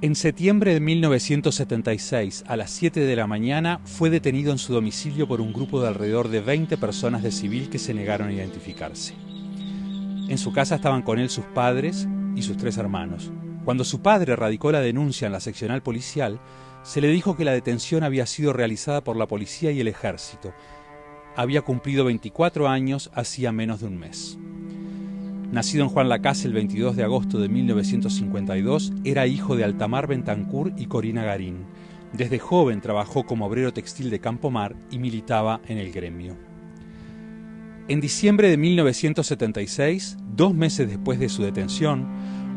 En septiembre de 1976, a las 7 de la mañana, fue detenido en su domicilio por un grupo de alrededor de 20 personas de civil que se negaron a identificarse. En su casa estaban con él sus padres y sus tres hermanos. Cuando su padre radicó la denuncia en la seccional policial, se le dijo que la detención había sido realizada por la policía y el ejército. Había cumplido 24 años hacía menos de un mes. Nacido en Juan Lacase el 22 de agosto de 1952, era hijo de Altamar Bentancur y Corina Garín. Desde joven trabajó como obrero textil de Campomar y militaba en el gremio. En diciembre de 1976, dos meses después de su detención,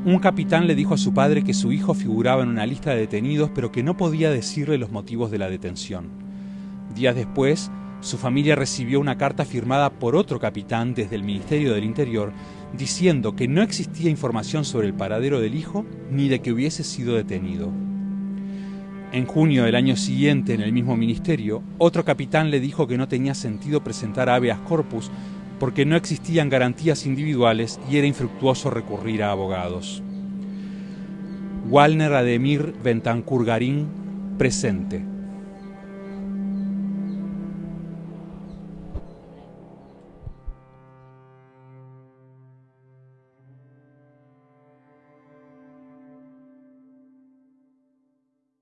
un capitán le dijo a su padre que su hijo figuraba en una lista de detenidos pero que no podía decirle los motivos de la detención. Días después, su familia recibió una carta firmada por otro capitán desde el Ministerio del Interior diciendo que no existía información sobre el paradero del hijo ni de que hubiese sido detenido. En junio del año siguiente, en el mismo ministerio, otro capitán le dijo que no tenía sentido presentar habeas corpus porque no existían garantías individuales y era infructuoso recurrir a abogados. Walner Ademir Bentancur Garín, presente.